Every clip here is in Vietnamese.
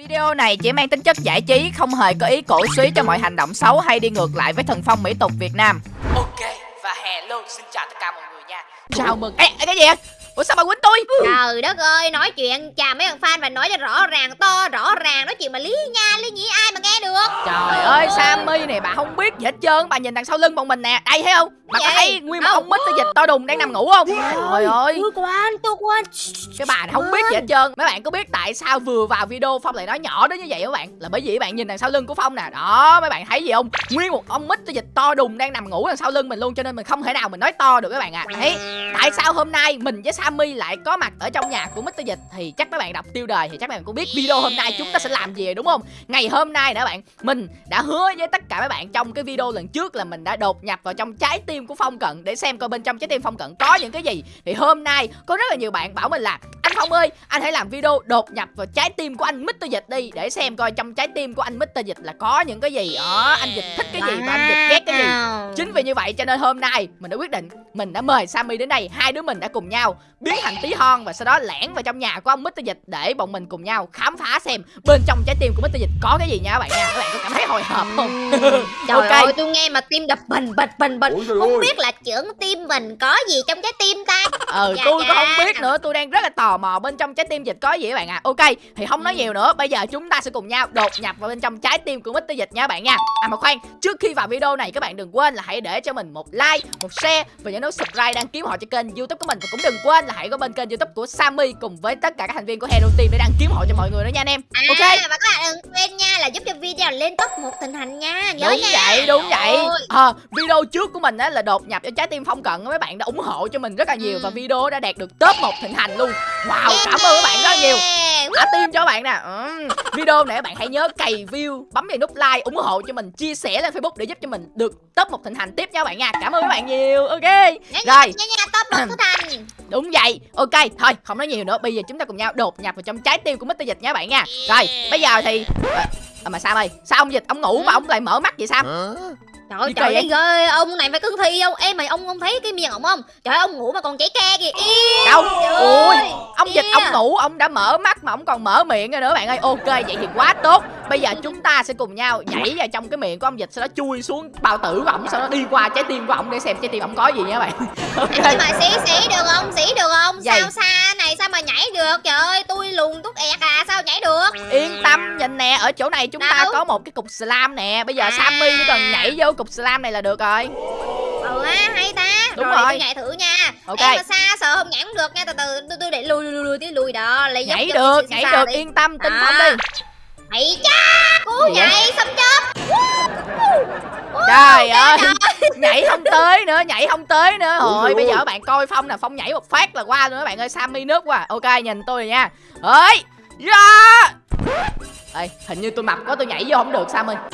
Video này chỉ mang tính chất giải trí, không hề có ý cổ suý cho mọi hành động xấu hay đi ngược lại với thần phong mỹ tục Việt Nam. Ok, và hello, xin chào tất cả mọi người nha. Chào mừng. Ê, cái gì vậy? Ủa sao bà quýnh tôi? Trời đất ơi, nói chuyện chào mấy thằng fan và nói cho rõ ràng, to rõ ràng, nói chuyện mà lý nha, lý nhĩ ai mà nghe được. Trời ơi, Sammy này bà không biết gì hết trơn, bà nhìn đằng sau lưng bọn mình nè, đây thấy không? Bà có thấy nguyên một ông mít dịch to đùng đang nằm ngủ không? Trời ơi, Tôi quan, tôi quan. cái bà này không biết gì hết trơn. Mấy bạn có biết tại sao vừa vào video Phong lại nói nhỏ đến như vậy các bạn? Là bởi vì bạn nhìn đằng sau lưng của Phong nè. Đó, mấy bạn thấy gì không? Nguyên một ông mít dịch to đùng đang nằm ngủ đằng sau lưng mình luôn cho nên mình không thể nào mình nói to được các bạn ạ. À. Đấy, tại sao hôm nay mình với Sammy lại có mặt ở trong nhà của Mr. Dịch thì chắc mấy bạn đọc tiêu đề thì chắc mấy bạn cũng biết video hôm nay chúng ta sẽ làm gì rồi đúng không? Ngày hôm nay nè bạn, mình đã hứa với tất cả các bạn trong cái video lần trước là mình đã đột nhập vào trong trái tim của Phong Cận để xem coi bên trong trái tim Phong Cận có những cái gì. Thì hôm nay có rất là nhiều bạn bảo mình là anh Phong ơi, anh hãy làm video đột nhập vào trái tim của anh Mr. Dịch đi để xem coi trong trái tim của anh Mr. Dịch là có những cái gì. Đó, anh Dịch thích cái gì và anh Dịch ghét cái gì. Chính vì như vậy cho nên hôm nay mình đã quyết định mình đã mời Sammy đến đây, hai đứa mình đã cùng nhau biến thành tí hon và sau đó lẻn vào trong nhà của ông Mr. Dịch để bọn mình cùng nhau khám phá xem bên trong trái tim của Mr. Dịch có cái gì nha các bạn nha. Các bạn có cảm thấy hồi hộp không? Trời Ok. ơi, tôi nghe mà tim đập bình bịch bình bịch. Không ơi. biết là trưởng tim mình có gì trong trái tim ta. ờ Dạ, tôi dạ. cũng không biết nữa tôi đang rất là tò mò bên trong trái tim dịch có gì các bạn ạ ok thì không nói nhiều nữa bây giờ chúng ta sẽ cùng nhau đột nhập vào bên trong trái tim của Mr. Dịch nha các bạn nha à mà khoan trước khi vào video này các bạn đừng quên là hãy để cho mình một like một share và nhớ nút subscribe đăng ký họ cho kênh youtube của mình và cũng đừng quên là hãy có bên kênh youtube của Sammy cùng với tất cả các thành viên của Hero Team để đăng ký họ cho mọi người nữa nha anh em À, ok và các bạn đừng quên nha là giúp cho video lên top một thịnh hành nha. Nhớ đúng nha. vậy đúng vậy Ôi. Ờ, video trước của mình á là đột nhập cho trái tim phong cận mấy bạn đã ủng hộ cho mình rất là nhiều Ừ. và video đã đạt được top một thịnh hành luôn wow cảm ơn các bạn rất là nhiều Yeah. thả tim cho các bạn nè Ừm. video này các bạn hãy nhớ cày view bấm vào nút like ủng hộ cho mình chia sẻ lên facebook để giúp cho mình được top một thịnh hành tiếp nha các bạn nha cảm ơn các bạn nhiều ok rồi top một thịnh hành. đúng vậy ok thôi không nói nhiều nữa. Bây giờ chúng ta cùng nhau đột nhập vào trong trái tim của mít Dịch nha bạn nha. Rồi bây giờ thì à, mà sao ơi sao ông Dịch ông ngủ mà ông lại mở mắt vậy sao? Trời ơi, trời ơi, ghê, ông này phải cưng thi không? Em mày ông không thấy cái miệng ổng không? Trời ơi, ông ngủ mà còn chảy ke kìa. Đâu ơi, ông dịch ông ngủ ông đã mở mắt mà ông còn mở miệng rồi nữa bạn ơi ok vậy thì quá tốt bây giờ chúng ta sẽ cùng nhau nhảy vào trong cái miệng của ông dịch sau đó chui xuống bao tử của ổng sau đó đi qua trái tim của ổng để xem trái tim ổng có gì nha bạn ok Nhưng mà sĩ sĩ được không? Sĩ được không? Vậy. Sao xa này sao mà nhảy được? Trời ơi, tôi lùn tút ẹt à, sao nhảy được? yên tâm nhìn nè ở chỗ này chúng ta Đâu? có một cái cục slam nè bây giờ À. sammy chỉ cần nhảy vô cục slam này là được rồi Ừ ha, hay ta. Đúng rồi, rồi. tôi nhảy thử nha. Ok. Em mà xa sợ không nhảy không được nha, từ từ tôi, tôi để lùi lùi lùi tí lùi đó, lấy nhảy được nhảy được đi. yên tâm tin Đó. phong đi Hãy cha, cú nhảy xong chớp. trời ơi nhảy không tới nữa nhảy không tới nữa rồi bây giờ các bạn coi phong nè phong nhảy một phát là qua luôn các bạn ơi sammy nước quá ok nhìn tôi rồi nha ơi ra Ê, hình như tôi mập quá tôi nhảy vô không được Sammy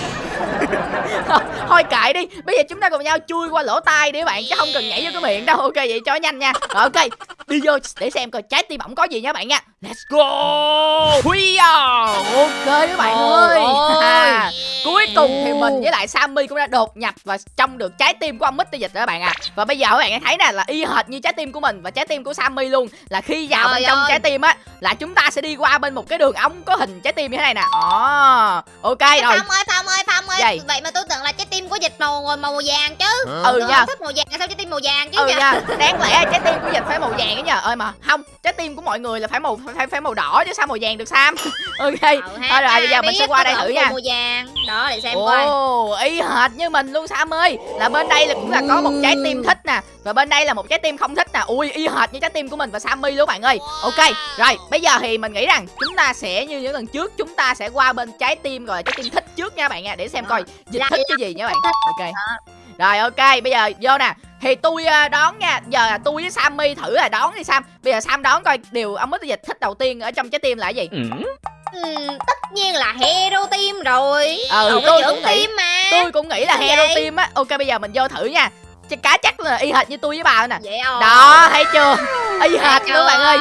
Thôi kệ đi Bây giờ chúng ta cùng nhau chui qua lỗ tai đi các bạn Chứ không cần nhảy vô cái miệng đâu. Ok vậy cho nhanh nha. Rồi ok Đi vô để xem coi trái tim ổng có gì nha các bạn nha. Let's go! Huy Ok các bạn ơi. Ôi. à, Cuối cùng thì mình với lại Sammy cũng đã đột nhập vào trong được trái tim của ông Mr. Dịch rồi các bạn à Và bây giờ các bạn thấy nè là y hệt như trái tim của mình và trái tim của Sammy luôn. Là khi vào Trời bên trong ơi. trái tim á Là chúng ta sẽ đi qua bên một cái đường ống có hình trái tim như thế này nè Ồ, Ok Ê, rồi. Phong ơi, Phong ơi, Phong ơi. Vậy? Vậy mà tôi tưởng là trái tim của dịch màu màu, màu vàng chứ. Ừ Tôi nha. thích màu vàng, sao trái tim màu vàng chứ Ừ nhỉ? nha. Đáng lẽ trái tim của Dịch phải màu vàng ấy nhờ. Ơi mà không Trái tim của mọi người là phải màu phải phải màu đỏ chứ sao màu vàng được Sam? Ok. Ừ, Thôi rồi bây giờ mình sẽ qua đây thử nha. màu vàng. Đó, để xem coi. Ồ, y hệt như mình luôn Sam ơi. Là bên đây là cũng là có một trái tim thích nè. Và bên đây là một trái tim không thích nè. Ui, y hệt như trái tim của mình và Sammy luôn bạn ơi. Ok, rồi bây giờ thì mình nghĩ rằng Chúng ta sẽ như những lần trước Chúng ta sẽ qua bên trái tim là trái tim thích trước nha bạn nha. Để xem coi dịch thích cái gì nha bạn. Ok Rồi ok, bây giờ vô nè. Thì tôi ờ, đón nha Giờ là tôi với Sammy thử là đón đi Sam. Bây giờ Sam đón coi điều ông Mr. Dịch thích đầu tiên ở trong trái tim là cái gì? Ừm, tất nhiên là hero team rồi. Ừ, Cậu tôi có cũng nghĩ. team mà. Tôi cũng nghĩ là Sao hero vậy? team á. Ok bây giờ mình vô thử nha. Chắc cá chắc là y hệt như tôi với bà nè. Vậy rồi Đó thấy chưa? Y hệt luôn bạn ơi.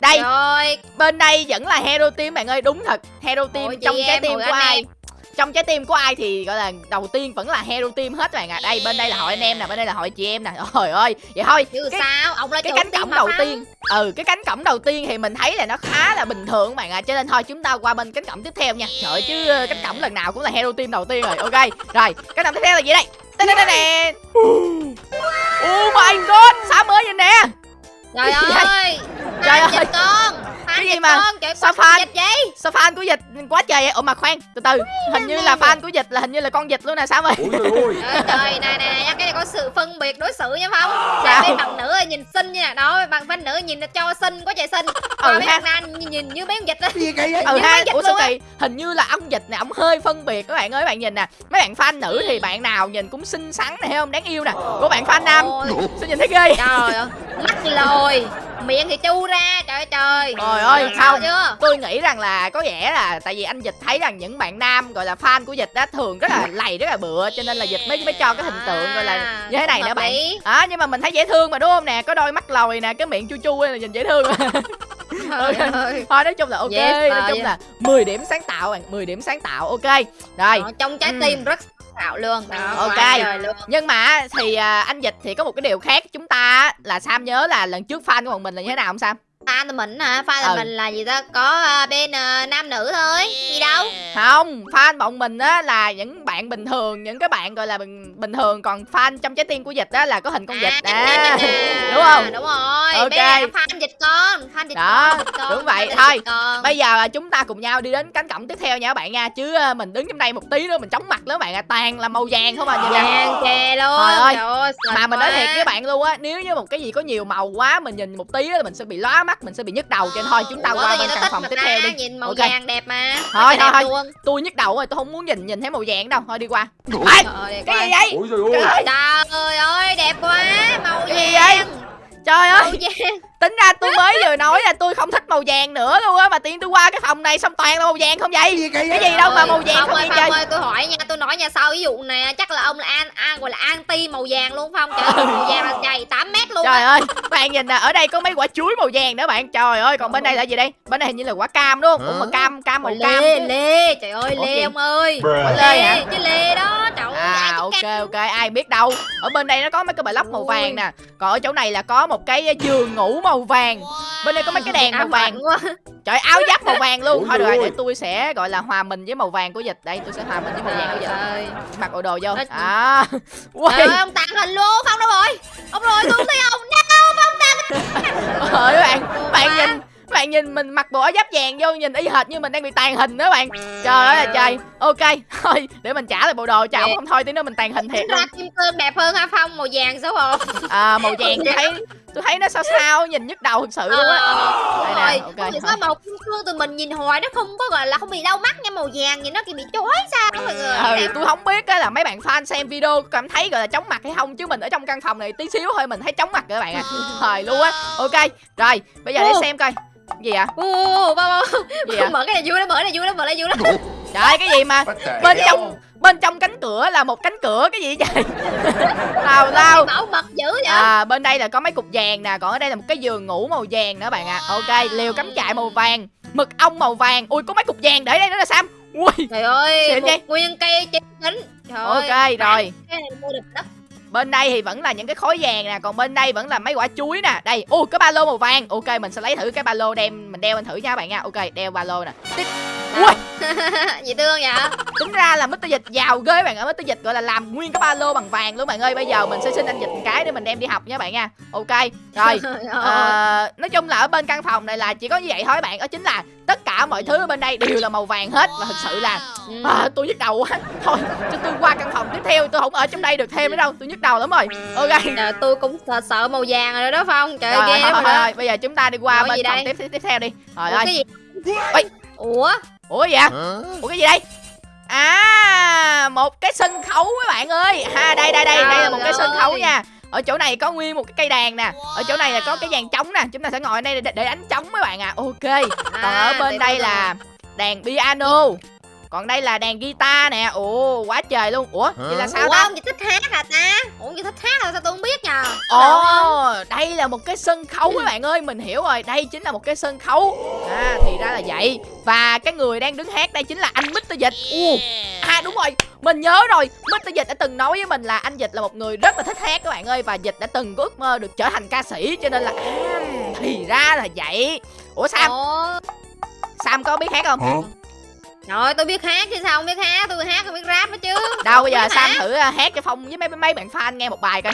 Đây Rồi. bên đây vẫn là hero team bạn ơi. Đúng thật. Hero team Ôi, trong trái tim của anh ai? em. Trong trái tim của ai thì gọi là đầu tiên vẫn là hero team hết các bạn ạ. Đây bên đây là hội anh em nè bên đây là hội chị em nè. Trời ơi vậy thôi. Chứ cái, sao ông là cái cánh cổng đầu Phong. tiên ừ cái cánh cổng đầu tiên thì mình thấy là nó khá là bình thường các bạn ạ. Cho nên thôi chúng ta qua bên cánh cổng tiếp theo nha. Trời ơi, chứ ờ, cánh cổng lần nào cũng là hero team đầu tiên rồi. Ok rồi cánh cổng tiếp theo là gì đây? Tên tên tên nè Oh my god Sao mới vậy nè trời vậy? ơi Trời Fan ơi. dịch con Cái Fan gì mà- con sao fan? dịch vậy Sao fan của dịch quá trời vậy? Ủa mà khoan từ từ Hình như là fan của dịch là hình như là con dịch luôn nè Sao ơi Ôi trời này này cái này có sự phân biệt đối xử nha Sao? là bên bạn nữ nhìn xinh như nè đó bạn bên nữ nhìn cho xinh quá trời xinh. Còn Ừ mấy bạn nam nhìn, như mấy con dịch Gì kỳ vậy? Ừ ha mấy Ủa sao kỳ? Hình như là ông dịch này ông hơi phân biệt các bạn ơi các bạn nhìn nè. Mấy bạn fan nữ thì bạn nào nhìn cũng xinh xắn này thấy không? Đáng yêu nè. Của bạn fan nam. Sao nhìn thấy ghê trời ơi mắt lồi miệng thì chu ra trời ơi trời Trời ơi Sao không chưa Tôi nghĩ rằng là có vẻ là tại vì anh dịch thấy rằng những bạn nam gọi là fan của dịch á thường rất là lầy rất là bựa cho nên là dịch mới mới cho cái hình tượng gọi là như thế này nữa bạn. À nhưng mà mình thấy dễ thương mà đúng không nè, có đôi mắt lồi nè, cái miệng chu chu là nhìn dễ thương. Ơi. Thôi nói chung là ok, Yes, nói chung yeah. là 10 điểm sáng tạo bạn, 10 điểm sáng tạo ok. Rồi, Ờ, trong trái Ừ. tim rất tạo luôn đó, Ok. quá trời luôn. nhưng mà thì à, anh dịch thì có một cái điều khác chúng ta là Sam nhớ là lần trước fan của bọn mình là như thế nào không Sam? Fan thì mình hả? Fan là Ừ. mình là gì ta? Có à, bên à, nam nữ thôi. Gì đâu? Không, fan bọn mình á là những bạn bình thường, những cái bạn gọi là bình, bình thường. Còn fan trong trái tim của dịch á là có hình con dịch à. đúng không? đúng rồi. Ok. Bây giờ là fan dịch con fan dịch Đó, con, dịch con đúng vậy, thôi. Bây giờ là chúng ta cùng nhau đi đến cánh cổng tiếp theo nha các bạn nha. Chứ à, mình đứng trong đây một tí nữa mình chóng mặt các bạn à Toàn là màu vàng không à nhìn vàng chè luôn. Trời ơi. Mà mình nói thiệt với bạn luôn á Nếu như một cái gì có nhiều màu quá Mình nhìn một tí á mình sẽ bị lóa mắt Mình sẽ bị nhức đầu Cho nên thôi chúng ta Ủa, qua bên căn phòng tiếp theo đi. nhìn màu vàng đẹp mà Thôi, thôi, thôi. luôn. Tôi nhức đầu rồi tôi không muốn nhìn nhìn thấy màu vàng đâu. Thôi đi qua. Ê, Cái gì vậy? Trời ơi. Đẹp quá màu vàng vậy? Trời màu ơi vàng Tính ra tôi mới vừa nói là tôi không thích màu vàng nữa luôn á Mà nhiên tôi qua cái phòng này xong toàn là màu vàng không vậy Gì kỳ Cái vậy gì đâu mà màu vàng Phong không ơi Phong chơi ơi tôi hỏi nha tôi nói nha sau ví dụ này chắc là ông là an, an gọi là anti màu vàng luôn Phong trời ơi, màu vàng là dày 8 mét luôn Trời ơi, bạn nhìn nè, ở đây có mấy quả chuối màu vàng nữa bạn. Trời ơi, còn bên đây là gì đây? Bên đây hình như là quả cam đúng không? Mà cam cam màu cam. lê lê trời ơi lê ông ơi. Lê hả? chứ lê đó trời ơi À ok ok ai biết đâu Ở bên đây nó có mấy cái block màu Ôi. vàng nè Còn ở chỗ này là có một cái giường ngủ màu vàng. Bên đây có mấy cái đèn màu vàng. quá. Trời áo giáp màu vàng luôn. Ôi Thôi được rồi để tôi sẽ gọi là hòa mình với màu vàng của dịch. Đây tôi sẽ hòa mình với màu vàng của dịch. Mặc bộ đồ vô. À Trời ông tàn hình luôn Phong đâu rồi. Ông rồi tôi không thấy ông đâu Phong tàn Trời ơi bạn Bạn nhìn bạn nhìn mình mặc bộ áo giáp vàng vô nhìn y hệt như mình đang bị tàn hình đó bạn. Trời ơi là trời. Ok thôi để mình trả lại bộ đồ. Cho ổng không thôi tí nữa mình tàn hình thiệt ra kim cương đẹp hơn ha Phong màu vàng xấu hổ à, màu vàng tôi thấy tôi thấy nó sao sao nhìn nhức đầu thực sự luôn á. Đây nè, rồi ok, Không hiểu thôi. sao màu kim cương tụi mình nhìn hoài nó không có gọi là không bị đau mắt nha màu vàng nhìn nó kiểu bị chói sao mọi người. Ừ tôi không biết á là mấy bạn fan xem video cảm thấy gọi là chóng mặt hay không chứ mình ở trong căn phòng này tí xíu thôi mình thấy chóng mặt rồi các bạn ạ. Thời luôn á. ok rồi bây giờ để xem coi. Gì ạ Ô, mở cái này vui lắm mở cái này vui lắm mở cái này vui lắm. Trời cái gì mà bên trong bên trong cánh cửa là một cánh cửa cái gì vậy? Tào lao bảo mật dữ vậy? À bên đây là có mấy cục vàng nè còn ở đây là một cái giường ngủ màu vàng nữa bạn ạ. Ok liều cắm trại màu vàng mực ong màu vàng. Ui có mấy cục vàng để đây nữa là sam. Ui. Trời ơi một vậy? nguyên cây chính trời ok ơi, rồi. cái này mua được đất. Bên đây thì vẫn là những cái khối vàng nè còn bên đây vẫn là mấy quả chuối nè. Đây ui có ba lô màu vàng. Ok mình sẽ lấy thử cái ba lô đem mình đeo lên thử nha các bạn nha. Ok đeo ba lô nè. Tiếp. Ui. Gì tương vậy? Tính ra là Mr. Dịch giàu ghê bạn ơi Mr. Dịch gọi là làm nguyên cái ba lô bằng vàng luôn bạn ơi. Bây giờ mình sẽ xin anh Dịch một cái để mình đem đi học nha bạn nha. Ok rồi. Ờ, nói chung là ở bên căn phòng này là chỉ có như vậy thôi bạn. Đó chính là tất cả mọi thứ ở bên đây đều là màu vàng hết. Và thực sự là à, tôi nhức đầu quá. Thôi cho tôi qua căn phòng tiếp theo tôi không ở trong đây được thêm nữa đâu. Tôi nhức đầu lắm rồi. Ok. Trời, tôi cũng sợ, màu vàng rồi đó Phong. Trời ơi, ghê rồi bây giờ chúng ta đi qua Rồi, bên phòng tiếp tiếp tiếp theo đi. Rồi ơi. cái gì? Ôi. ủa ủa gì vậy? Ủa cái gì đây? À một cái sân khấu mấy bạn ơi. Ha đây đây đây đây là một cái sân khấu nha. ở chỗ này có nguyên một cái cây đàn nè. Ở chỗ này là có cái dàn trống nè. Chúng ta sẽ ngồi ở đây để, để đánh trống mấy bạn à ok. Còn ở À, bên đây là đàn piano còn đây là đàn guitar nè. Ồ quá trời luôn. Ủa vậy là sao Ủa ta? ông gì thích hát hả ta? Ủa gì thích hát hả sao tôi không biết nhờ? Ồ đây là một cái sân khấu các bạn ơi mình hiểu rồi. Đây chính là một cái sân khấu. À thì ra là vậy. Và cái người đang đứng hát đây chính là anh Mr. Dịch. Ồ, à đúng rồi. Mình nhớ rồi. Mr. Dịch đã từng nói với mình là anh Dịch là một người rất là thích hát các bạn ơi và Dịch đã từng có ước mơ được trở thành ca sĩ cho nên là à, thì ra là vậy. Ủa Sam? Ủa? Sam có biết hát không Rồi tôi biết hát chứ sao không biết hát? Tôi hát không biết rap nữa chứ. Đâu bây giờ Sam thử à, hát cho Phong với mấy mấy bạn fan nghe một bài coi.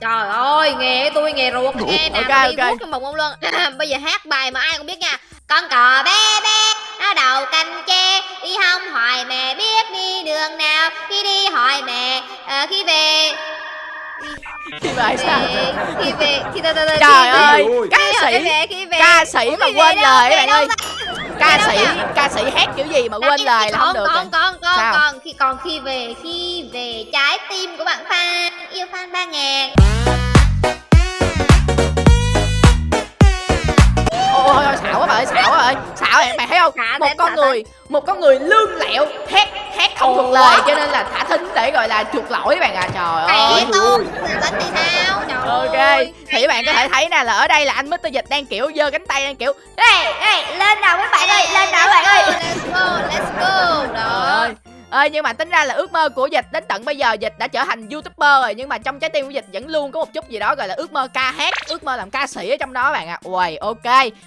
Trời ơi của tôi nghề ruột nghe nè Ok, tôi đi ok. guốc trong bụng ông luôn. Bây giờ hát bài mà ai cũng biết nha. Con cò bé bé Nó đầu canh tre Đi hông hỏi mẹ biết đi đường nào. Khi đi hỏi mẹ ờ, Khi về thì bài sao? Về Khi về Khi từ từ từ trời về. ơi ca sĩ về về. ca sĩ mà về quên lời Về các bạn ơi. ta? ca sĩ ca sĩ hát kiểu gì mà quên lời là không được còn còn còn còn khi còn khi về khi về trái tim của bạn Phan yêu Phan ba ngàn ôi ôi xạo quá bà ơi xạo quá ơi. Xạo em mày thấy không? Một con người một con người lương lẹo hát hát không thuộc lời cho nên là thả thính để gọi là chuộc lỗi các bạn à trời ơi. Mẹ tôi tính thì sao trời ok thì các bạn có thể thấy nè là ở đây là anh Mr Dịch đang kiểu giơ cánh tay đang kiểu ê ê lên nào các bạn ơi lên nào các bạn ơi. let's go let's go. Đó ơi nhưng mà tính ra là ước mơ của dịch đến tận bây giờ dịch đã trở thành youtuber rồi, nhưng mà trong trái tim của dịch vẫn luôn có một chút gì đó gọi là ước mơ ca hát, ước mơ làm ca sĩ ở trong đó bạn ạ. À. uầy, ok.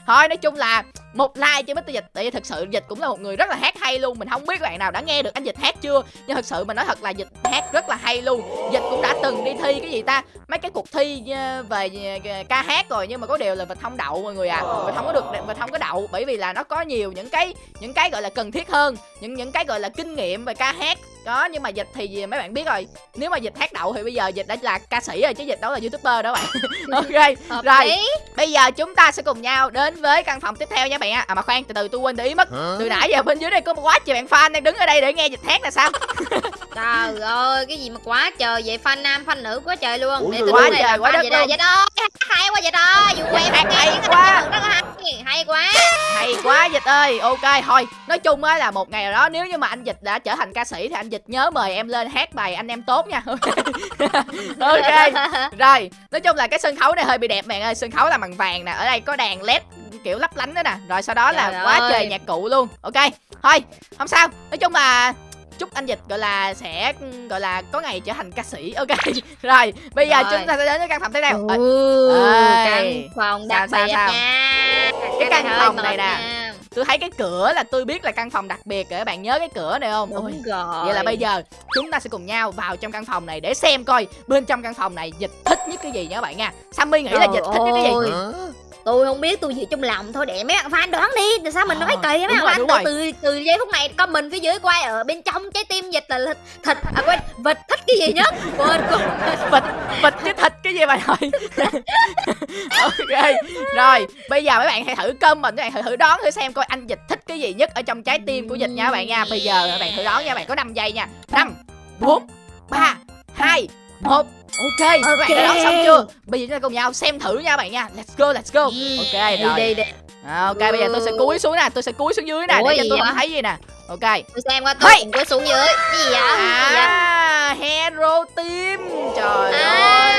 Thôi, nói chung là một like cho Mr. Dịch, tại vì thực sự dịch cũng là một người rất là hát hay luôn. Mình không biết bạn nào đã nghe được anh dịch hát chưa, nhưng thực sự mình nói thật là dịch hát rất là hay luôn. Dịch cũng đã từng đi thi cái gì ta? Mấy cái cuộc thi ờ, về ờ, ca hát rồi, nhưng mà có điều là mình không đậu mọi người à mình không có được mình không có đậu bởi vì là nó có nhiều những cái những cái gọi là cần thiết hơn, những những cái gọi là kinh nghiệm về ca hát. Đó nhưng mà dịch thì gì mấy bạn biết rồi. Nếu mà dịch hát đậu thì bây giờ dịch đã là ca sĩ rồi chứ dịch đâu là youtuber đó bạn. Ok hợp rồi lý bây giờ chúng ta sẽ cùng nhau đến với căn phòng tiếp theo nha bạn ạ. À mà khoan từ từ tôi quên để ý mất. Từ nãy giờ bên dưới đây có quá trời bạn fan đang đứng ở đây để nghe dịch hát là sao? Trời ơi cái gì mà quá trời vậy? Fan nam fan nữ quá trời luôn. Ủa, để tôi quá trời, quá đất vậy đó vậy đó hát hay quá vậy đó. Dù Dạ, em hát nghe quá. Hay quá. Hay quá dịch ơi. Ok thôi. Nói chung á là một ngày nào đó nếu như mà anh dịch đã trở thành ca sĩ thì anh dịch nhớ mời em lên hát bài anh em tốt nha. Ok. Rồi nói chung là cái sân khấu này hơi bị đẹp bạn ơi. Sân khấu là bằng vàng nè. Ở đây có đèn led kiểu lấp lánh đó nè. Rồi sau đó là Trời quá ơi. trời nhạc cụ luôn. Ok thôi. Không sao. Nói chung là chúc anh dịch gọi là sẽ gọi là có ngày trở thành ca sĩ. Ok. Rồi bây giờ Rồi. chúng ta sẽ đến với căn phòng tiếp theo. Ờ, Ừ, căn phòng đặc biệt nha căn hơi phòng này nè. nha. tôi thấy cái cửa là tôi biết là căn phòng đặc biệt rồi các bạn nhớ cái cửa này không Ôi, đúng rồi Vậy là bây giờ chúng ta sẽ cùng nhau vào trong căn phòng này để xem coi bên trong căn phòng này dịch thích nhất cái gì nha các bạn nha. Sammy nghĩ là dịch thích nhất cái gì? ơi. Tôi không biết tôi chỉ trong lòng thôi để mấy bạn fan đoán đi tại sao mình Ờ, nói kỳ mấy bạn fan từ, từ từ giây phút này comment phía dưới quay ở bên trong trái tim dịch là thịt thịt à quên vịt thích cái gì nhất quên quên Vịt, vịt chứ thịt cái gì bạn ơi. ok. Rồi, bây giờ mấy bạn hãy thử comment, các bạn hãy thử đoán thử xem coi anh dịch thích cái gì nhất ở trong trái tim của dịch nha các bạn nha. Bây giờ các bạn thử đoán nha, các bạn có 5 giây nha. 5 4 3 2 1 Ok, các bạn đã xong chưa? Bây giờ chúng ta cùng nhau xem thử nha các bạn nha. Let's go, let's go. Ok đi rồi. đi đi. À, ok bây giờ tôi sẽ cúi xuống nè tôi sẽ cúi xuống dưới nè Ủa để cho tôi không thấy gì nè. Ok. Tôi xem qua tôi Hey! có xuống dưới. Gì vậy? Cái gì vậy? À hero team. Trời à ơi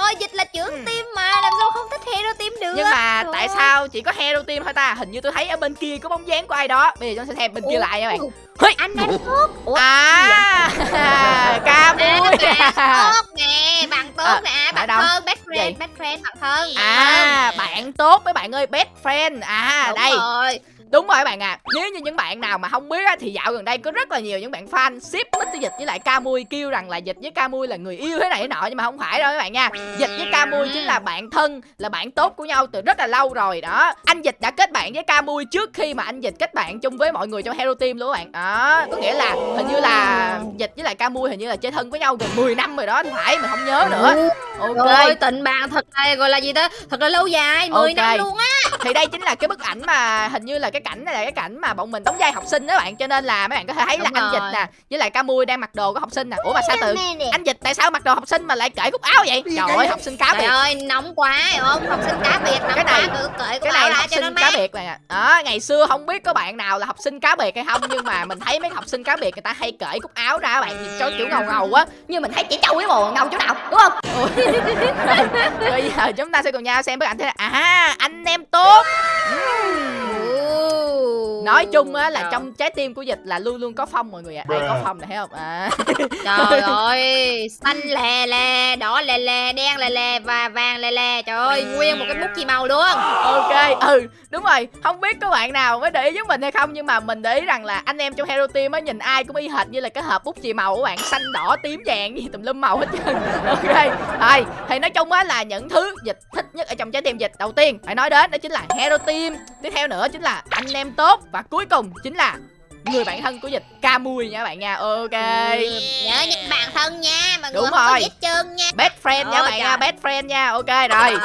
rồi dịch là trưởng Ừ. team mà làm sao không thích hero team được? Nhưng mà Trời tại sao chỉ có hero team thôi ta? Hình như tôi thấy ở bên kia có bóng dáng của ai đó. Bây giờ chúng ta sẽ xem bên kia Ủa? lại nha bạn? Hey! anh em tốt ủa? À ca À, bạn tốt nè bạn tốt À, nè bạn đâu? thân best friend best friend bạn thân. À bạn tốt mấy bạn ơi best friend. À Đúng đây. rồi Đúng rồi các bạn à Nếu như những bạn nào mà không biết á, Thì dạo gần đây có rất là nhiều những bạn fan ship Mr. Dịch với lại Camui kêu rằng là Dịch với Camui là người yêu thế này thế nọ Nhưng mà không phải đâu các bạn nha. Dịch với Camui chính là bạn thân Là bạn tốt của nhau từ rất là lâu rồi đó. Anh Dịch đã kết bạn với Camui trước khi mà anh Dịch kết bạn chung với mọi người trong Hero Team luôn các bạn. Đó Có nghĩa là hình như là Dịch với lại Camui hình như là chơi thân với nhau gần 10 năm rồi đó Phải mình không nhớ nữa ok. Rồi tình bạn thật là gọi là gì đó Thật là lâu dài 10 Ok. năm luôn á. Thì đây chính là cái bức ảnh mà hình như là cái cảnh này là cái cảnh mà bọn mình đóng vai học sinh đó bạn. Cho nên là mấy bạn có thể thấy là Đúng anh rồi. dịch nè với lại Camui đang mặc đồ của học sinh nè. Ủa mà sao tự anh dịch tại sao mặc đồ học sinh mà lại cởi cúc áo vậy? Trời ơi học sinh cá Trời biệt. ơi nóng quá hiểu không Học sinh cá biệt nóng Cái này- quá cứ cởi cái này là học sinh cá biệt này đó ngày xưa không biết có bạn nào là học sinh cá biệt hay không nhưng mà mình thấy mấy học sinh cá biệt người ta hay cởi cúc áo ra bạn nhìn cho kiểu ngầu ngầu á. Nhưng mình thấy chỉ trâu với bồ ngầu chỗ nào đúng không bây giờ chúng ta sẽ cùng nhau xem bức ảnh thế là à anh em tốt. Nói chung á là trong trái tim của dịch là luôn luôn có phong mọi người ạ. Đây có phong này thấy không? À. Trời ơi Xanh lè lè Đỏ lè lè Đen lè lè Và vàng lè lè. Trời ơi Nguyên một cái bút chì màu luôn. Ok ừ đúng rồi. Không biết có bạn nào mới để ý với mình hay không nhưng mà mình để ý rằng là anh em trong hero team á nhìn ai cũng y hệt như là cái hộp bút chì màu của bạn. Xanh đỏ tím vàng gì tùm lum màu hết trơn. Ok rồi thì nói chung á là những thứ dịch thích nhất ở trong trái tim dịch đầu tiên phải nói đến đó chính là hero team. Tiếp theo nữa chính là anh em tốt và cuối cùng chính là người bạn thân của dịch Camui nha bạn nha. Ok. Ừ, Nhớ những bạn thân nha Mọi Đúng người không có rồi. chân nha. Best friend nha Ôi bạn trời. nha best friend nha. Ok rồi.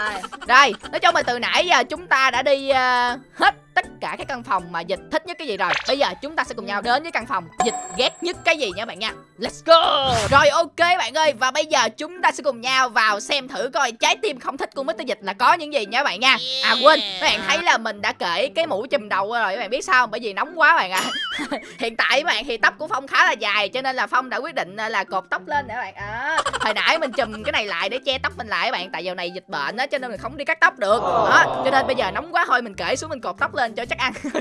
Rồi, nói chung là từ nãy giờ chúng ta đã đi ờ, hết tất cả các căn phòng mà dịch thích nhất cái gì rồi. Bây giờ chúng ta sẽ cùng nhau đến với căn phòng dịch ghét nhất cái gì nha bạn nha. Let's go! Rồi ok bạn ơi, và bây giờ chúng ta sẽ cùng nhau vào xem thử coi trái tim không thích của Mr. Dịch là có những gì nha bạn nha. À quên, các bạn thấy là mình đã kể cái mũ chùm đầu rồi các bạn biết sao không? Bởi vì nóng quá bạn ạ. Hiện tại bạn thì tóc của Phong khá là dài cho nên là Phong đã quyết định ờ, là cột tóc lên để bạn. À, Hồi nãy mình chùm cái này lại để che tóc mình lại các bạn Tại giờ này dịch bệnh á cho nên mình không đi cắt tóc được. Đó Cho nên bây giờ nóng quá thôi mình kể xuống mình cột tóc lên cho chắc ăn.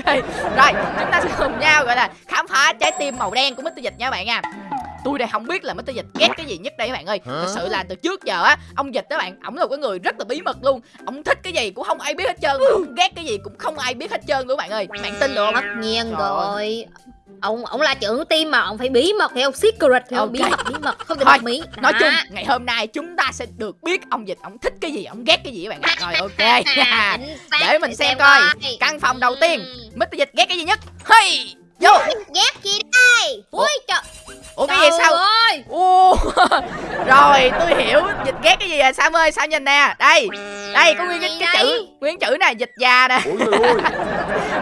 Rồi chúng ta sẽ cùng nhau gọi là khám phá trái tim màu đen của Mr. Dịch nha các bạn nha. Tôi đây không biết là Mr. Dịch ghét cái gì nhất đây các bạn ơi. Thật sự là từ trước giờ á Ông Dịch đó bạn Ổng là cái người rất là bí mật luôn. Ông thích cái gì cũng không ai biết hết trơn ghét cái gì cũng không ai biết hết trơn luôn các bạn ơi. Bạn tin được không? Tất nhiên Trời rồi Ông ông là trưởng team mà ông phải bí mật hiểu? Secret hiểu không? Bí mật bí mật không thể Thôi, mí Nói Đó. chung ngày hôm nay chúng ta sẽ được biết ông Dịch Ông thích cái gì, ông ghét cái gì các bạn Rồi ok. Để mình xem coi Căn phòng đầu tiên Ừ. Mr. Dịch ghét cái gì nhất Hey Vô. Ghét gì đây. Ui trời. Ủa cái gì sao? ơi. Rồi tôi hiểu dịch ghét cái gì rồi. Sam ơi Sam nhìn nè? Đây đây có nguyên cái, cái chữ nguyên chữ này dịch già nè. Ôi trời ơi.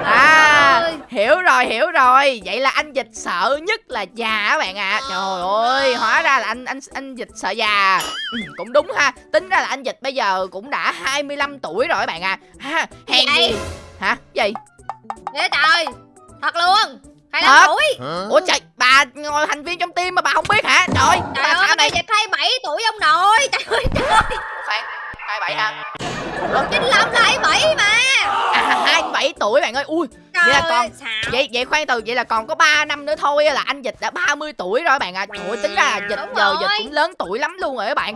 à hiểu rồi hiểu rồi. Vậy là anh dịch sợ nhất là già các bạn ạ. Trời ơi hóa ra là anh anh anh dịch sợ già. Ừ, cũng đúng ha. Tính ra là anh dịch bây giờ cũng đã 25 tuổi rồi các bạn à ha hèn gì hả? Gì? Ghê trời Thật luôn? Thật? 25 tuổi ủa trời bà ngồi thành viên trong team mà bà không biết hả? Trời Trời bà ơi sao này dịch 27 tuổi ông nội. Trời ơi trời khoan hai bảy hả 95 là 27 mà. À hai bảy tuổi bạn ơi. Ui Vậy là con- sao vậy vậy khoan từ vậy là còn có 3 năm nữa thôi là anh dịch đã 30 tuổi rồi bạn ạ à. trời ơi, tính ra là dịch Đúng giờ rồi. dịch cũng lớn tuổi lắm luôn rồi các bạn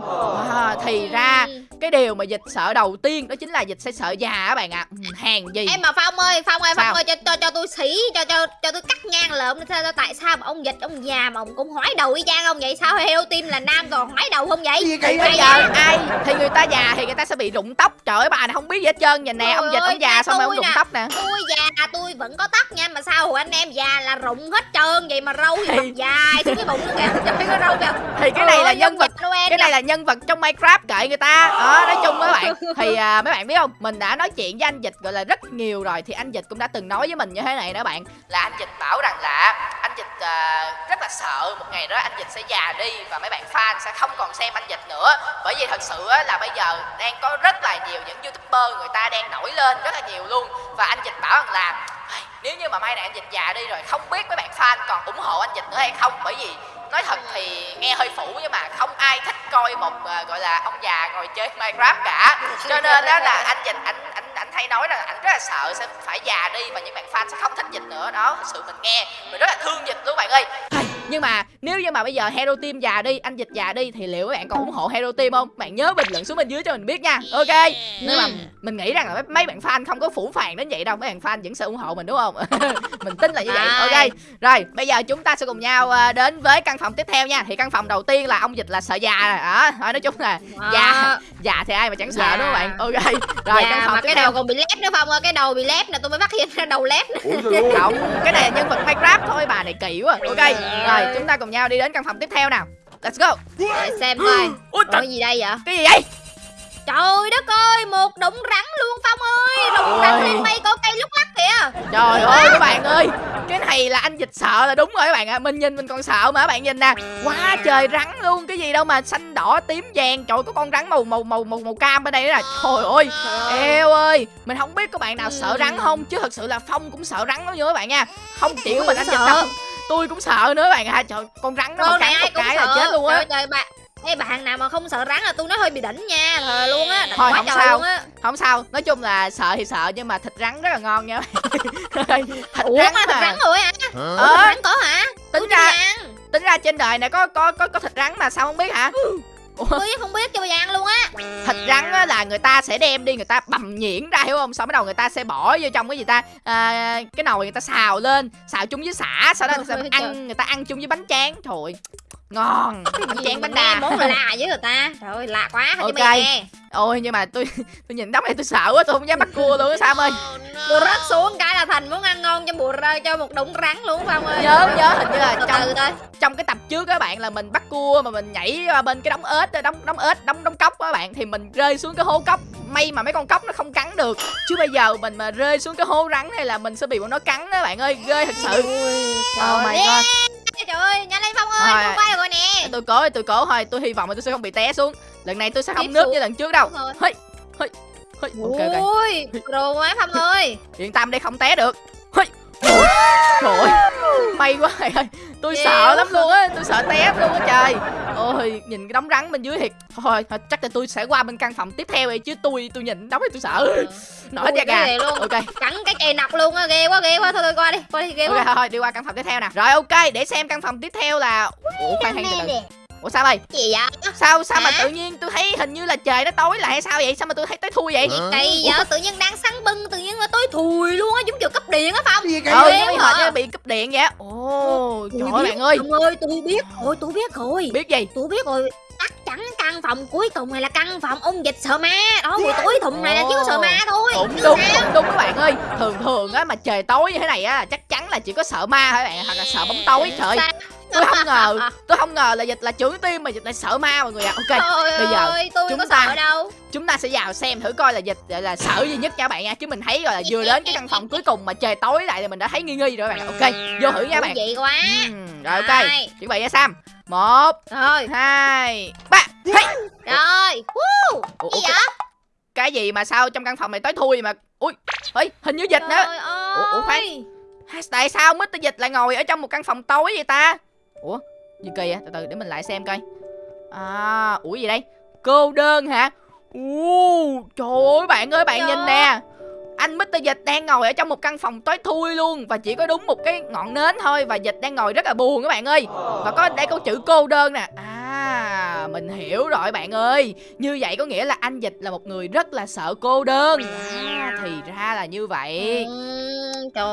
à, thì ra Ừ. cái điều mà dịch sợ đầu tiên đó chính là dịch sẽ sợ già các bạn ạ ừ, hàng gì Em mà Phong ơi, Phong ơi, Sao? Phong ơi cho cho cho tôi xỉ, cho cho cho tôi cắt ngang lợm sao sao- tại sao mà ông dịch ông già mà ông cũng hói đầu y chang ông vậy? Sao heo tim là nam còn hói đầu không vậy? Gì kỳ bây vậy? giờ ai thì người ta già thì người ta sẽ bị rụng tóc trời ơi bà này không biết gì hết trơn nhìn nè ông dịch ông già xong rồi ông rụng tóc nè Tôi già tôi vẫn có tóc nha mà sao hồi anh em già là rụng hết trơn vậy mà râu thì dài xuống cái bụng luôn kìa. Trời cái râu kìa. Thì cái này là Ôi, nhân vật cái này là nhân vật trong Minecraft kệ người ta. Đó nói chung với bạn thì à, mấy bạn biết không? Mình đã nói chuyện với anh dịch gọi là rất nhiều rồi thì anh dịch cũng đã từng nói với mình như thế này đó bạn. Là anh dịch bảo rằng là anh dịch à, rất là sợ một ngày đó anh dịch sẽ già đi và mấy bạn fan sẽ không còn xem anh dịch nữa. Bởi vì thật sự là bây giờ đang có rất là nhiều những youtuber người ta đang nổi lên rất là nhiều luôn. Và anh dịch bảo rằng là "Ai, nếu như mà mai này anh dịch già đi rồi không biết mấy bạn fan còn ủng hộ anh dịch nữa hay không? Bởi vì nói thật thì nghe hơi phủ nhưng mà không ai thích coi một à, gọi là ông già ngồi chơi Minecraft cả. Cho nên đó là anh dịch anh anh anh hay nói là anh rất là sợ sẽ phải già đi và những bạn fan sẽ không thích dịch nữa. Đó thật sự mình nghe mình rất là thương dịch luôn bạn ơi nhưng mà nếu như mà bây giờ Hero Team già đi anh dịch già đi thì liệu các bạn còn ủng hộ Hero Team không? Bạn nhớ bình luận xuống bên dưới cho mình biết nha. Ok. Nhưng mà mình nghĩ rằng là mấy- bạn fan không có phủ phàng đến vậy đâu. Mấy bạn fan vẫn sẽ ủng hộ mình đúng không? Mình tin là như vậy. Ok. Rồi bây giờ chúng ta sẽ cùng nhau à, đến với căn phòng tiếp theo nha. Thì căn phòng đầu tiên là ông dịch là sợ già đó thôi nói chung là Đó. già. Già thì ai mà chẳng sợ đúng không bạn? Ok. Rồi Dạ, căn phòng mà tiếp cái theo. đầu còn bị lép nữa ơi, cái đầu bị lép nè, tôi mới phát hiện ra đầu lép không cái này là nhân vật minecraft thôi bà này kỳ quá. Ok. Rồi chúng ta cùng nhau đi đến căn phòng tiếp theo nào. Let's go. Để xem coi. Ui trời. gì đây vậy? Cái gì vậy? Trời đất ơi một đống rắn luôn phong ơi. Đống Ôi. rắn lên mây có cây lúc lắc kìa. Trời ơi các bạn ơi. Cái này là anh dịch sợ là đúng rồi các bạn ạ. Mình nhìn mình còn sợ mà các bạn nhìn nè. Quá trời rắn luôn Cái gì đâu mà xanh đỏ tím vàng. Trời có con rắn màu màu màu màu, màu cam bên đây nè. Trời ơi. Eo ơi. Mình không biết các bạn nào sợ Ừ. rắn không Chứ thật sự là Phong cũng sợ rắn lắm nha các bạn nha. Không chỉ có Tôi mình anh dịch sợ. đâu Tôi cũng sợ nữa các bạn ạ. Trời con rắn nó mà con này cắn ai một cũng cái sợ. là chết luôn á. Trời, trời bạn Ê bạn nào mà không sợ rắn là tôi nói hơi bị đỉnh nha Thề luôn á Thôi, không sao. luôn á. Không sao. Nói chung là sợ thì sợ Nhưng mà thịt rắn rất là ngon nha. Thịt Ủa rắn mà thịt rắn rồi hả? Ờ, Thịt rắn có hả? Tính Tôi ra tính ra trên đời này có có có có thịt rắn mà sao không biết hả tôi không biết cho bây giờ ăn luôn á. Thịt rắn á, là người ta sẽ đem đi người ta bầm nhuyễn ra hiểu không? Sau bắt đầu người ta sẽ bỏ vô trong cái gì ta? À, cái nồi người ta xào lên xào chung với sả sau đó người ta ăn người ta ăn chung với bánh tráng. Trời ơi, ngon. Bánh tráng bánh đa. món lạ với người ta. Trời ơi lạ quá hả Ok. cho mày nghe ôi nhưng mà tôi tôi nhìn đống này tôi sợ quá tôi không dám bắt cua luôn á sao ơi. Tôi rớt xuống cái là thành muốn ăn ngon cho bùa rơi cho một đống rắn luôn Phong ơi. Nhớ nhớ hình như là Từ trong từ thôi trong cái tập trước các bạn là mình bắt cua mà mình nhảy qua bên cái đống ếch đống đống ếch đống đống cốc á các bạn thì mình rơi xuống cái hố cốc. May mà mấy con cốc nó không cắn được. Chứ bây giờ mình mà rơi xuống cái hố rắn này là mình sẽ bị bọn nó cắn đó bạn ơi ghê thật sự. Oh my god Trời ơi nhanh lên Phong ơi. Tôi quay được rồi nè. Tôi cố tôi cố. Thôi tôi hy vọng là tôi sẽ không bị té xuống. Lần này tôi sẽ không xuống. như lần trước đâu. Hơi hơi hơi ok ok. Ui Đồ quá Phong ơi. yên tâm đây không té được. Hơi trời ơi may quá thầy ơi tôi sợ lắm luôn á tôi sợ té luôn á trời. Ôi nhìn cái đống rắn bên dưới thiệt thôi thôi, chắc là tôi sẽ qua bên căn phòng tiếp theo vậy chứ tôi tôi nhìn đống này tôi sợ. Nổi da gà. luôn. Ok. Cắn cái cây nọc luôn á Ghê quá ghê quá. Thôi thôi qua đi Qua đi ghê quá. thôi, thôi đi qua căn phòng tiếp theo nè. Rồi ok để xem căn phòng tiếp theo là ủa khoan khoan từ từ ủa sao ơi Gì vậy? Sao sao mà Hả? tự nhiên tôi thấy hình như là trời nó tối lại hay sao vậy? Sao mà tôi thấy tối thui vậy? Cây giờ tự nhiên đang sáng bưng Tự nhiên nó tối thùi luôn á Giống kiểu cấp điện á Phong ừ hả? hệt như bị cúp điện vậy ồ trời ơi bạn ơi. ơi tôi biết rồi tôi biết rồi. Biết gì? Tôi biết rồi. Chắc chắn căn phòng cuối cùng này là căn phòng ông dịch sợ ma. Đó buổi tối thùng này là chỉ có sợ ma thôi. Cũng đúng cũng đúng các bạn ơi. Thường thường á mà trời tối như thế này á chắc chắn là chỉ có sợ ma thôi các bạn hoặc là sợ bóng tối trời Sao? Tôi không ngờ tôi không ngờ là dịch là trưởng tim mà dịch lại sợ ma mọi người ạ. Ok Trời bây giờ ơi, tôi chúng có ta- sợ đâu. chúng ta sẽ vào xem thử coi là dịch là sợ gì nhất nha các bạn nha. Chứ mình thấy rồi là vừa đến cái căn phòng cuối cùng mà trời tối lại là mình đã thấy nghi nghi rồi các bạn. Ok vô thử nha bạn. vị quá. Rồi ok. Chuẩn bị nha sam. Một Rồi, hai ba. Hey. rồi Woo. Ủa, Gì vậy? cái gì mà sao trong căn phòng này tối thui mà ui ơi hình như dịch nữa Ủa, ủa, khoan. Tại sao Mr. Dịch lại ngồi ở trong một căn phòng tối vậy ta Ủa gì kỳ vậy? Từ từ để mình lại xem coi. À Ủa gì đây? Cô đơn hả? Ồ, Trời ơi bạn ơi bạn Trời nhìn nè. Anh Mr. Dịch đang ngồi ở trong một căn phòng tối thui luôn Và chỉ có đúng một cái ngọn nến thôi Và Dịch đang ngồi rất là buồn các bạn ơi. Và có đây có chữ cô đơn nè. À mình hiểu rồi bạn ơi. Như vậy có nghĩa là anh Dịch là một người rất là sợ cô đơn. À, Thì ra là như vậy. Ừm, Trời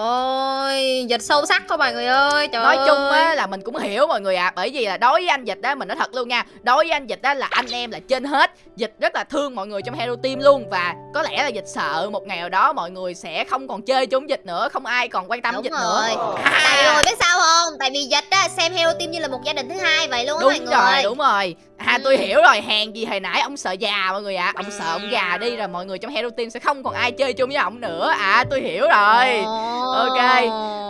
ơi Dịch sâu sắc quá mọi người ơi Trời nói chung á là mình cũng hiểu mọi người à bởi vì là đối với anh dịch á mình nói thật luôn nha đối với anh dịch á là anh em là trên hết. Dịch rất là thương mọi người trong hero team luôn và có lẽ là dịch sợ một ngày nào đó mọi người sẽ không còn chơi chung dịch nữa không ai còn quan tâm Đúng dịch rồi. Nữa Tại à, mọi người biết sao không? Tại vì dịch á xem Hero Team như là một gia đình thứ hai vậy luôn á mọi đúng người. rồi đúng rồi à tôi Ừ. hiểu rồi hàng gì hồi nãy ông sợ già mọi người ạ. Ông sợ ông già đi rồi mọi người trong hero team sẽ không còn ai chơi chung với ông nữa. À tôi hiểu rồi. Ok.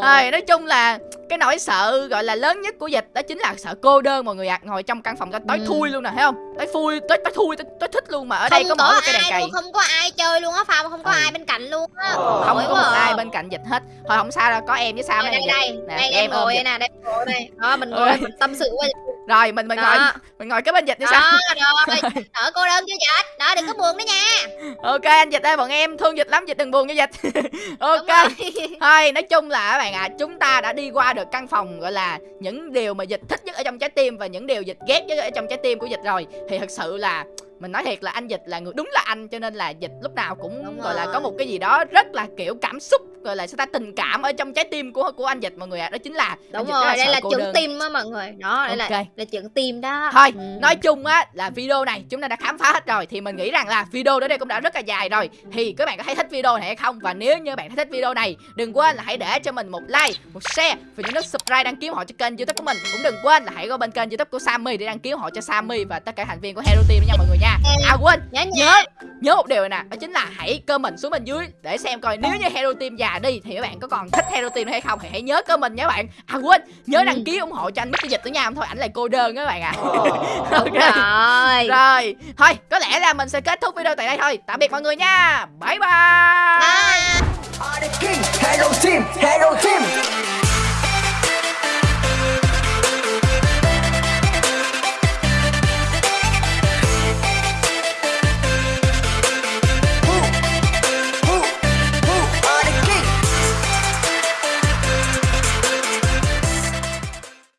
Thôi, nói chung là cái nỗi sợ gọi là lớn nhất của dịch đó chính là sợ cô đơn mọi người ạ. Ngồi trong căn phòng tối tối Ừ. thui luôn nè thấy không? Tối thui tối tối thui tối, tối thích luôn mà. Ở đây không có mỗi có một cái đèn cày luôn không có ai chơi luôn á Phong. Không có Ừ. ai bên cạnh luôn á. Không có một à. ai bên cạnh dịch hết. Thôi không sao đâu có em với sao đây đây đây nè đây em em ngồi đây nè đây em ngồi đây. Đó mình ngồi mình tâm sự với rồi mình mình ngồi. Đó. Mình ngồi cái bên dịch như sao? Đó rồi ở cô đơn chưa dịch? Đó đừng có buồn nữa nha. Ok anh dịch ơi bọn em thương dịch lắm dịch đừng buồn như dịch. Ok. Thôi nói chung là các bạn ạ chúng ta đã đi qua được căn phòng gọi là những điều mà dịch thích nhất ở trong trái tim và những điều dịch ghét nhất ở trong trái tim của dịch rồi. Thì thật sự là mình nói thiệt là anh dịch là người đúng là anh cho nên là dịch lúc nào cũng Đúng gọi là rồi. có một cái gì đó rất là kiểu cảm xúc gọi là sao ta tình cảm ở trong trái tim của của anh dịch mọi người ạ đó chính là đúng rồi rất đây là đơn. tim á mọi người đó đây Ok. là là chuẩn tim đó Thôi, Ừ. nói chung á là video này chúng ta đã khám phá hết rồi thì mình nghĩ rằng là video đến đây cũng đã rất là dài rồi. Thì các bạn có thấy thích video này hay không? Và nếu như bạn thấy thích video này, đừng quên là hãy để cho mình một like, một share và nhấn nút subscribe đăng ký hộ cho kênh YouTube của mình. Cũng đừng quên là hãy qua bên kênh YouTube của Sammy để đăng ký hộ cho Sammy và tất cả thành viên của Hero Team nha mọi người nha. À quên, nhớ nhớ nhớ một điều này nè đó chính là hãy comment xuống bên dưới để xem coi nếu như hero team già đi thì các bạn có còn thích hero team hay không thì hãy nhớ comment nha các bạn à quên nhớ Ừ. đăng ký ủng hộ cho anh Mr. Dịch nữa nha không thôi ảnh lại cô đơn các bạn à đúng rồi rồi thôi có lẽ là mình sẽ kết thúc video tại đây thôi tạm biệt mọi người nha bye bye Bye. Hello team, hello team.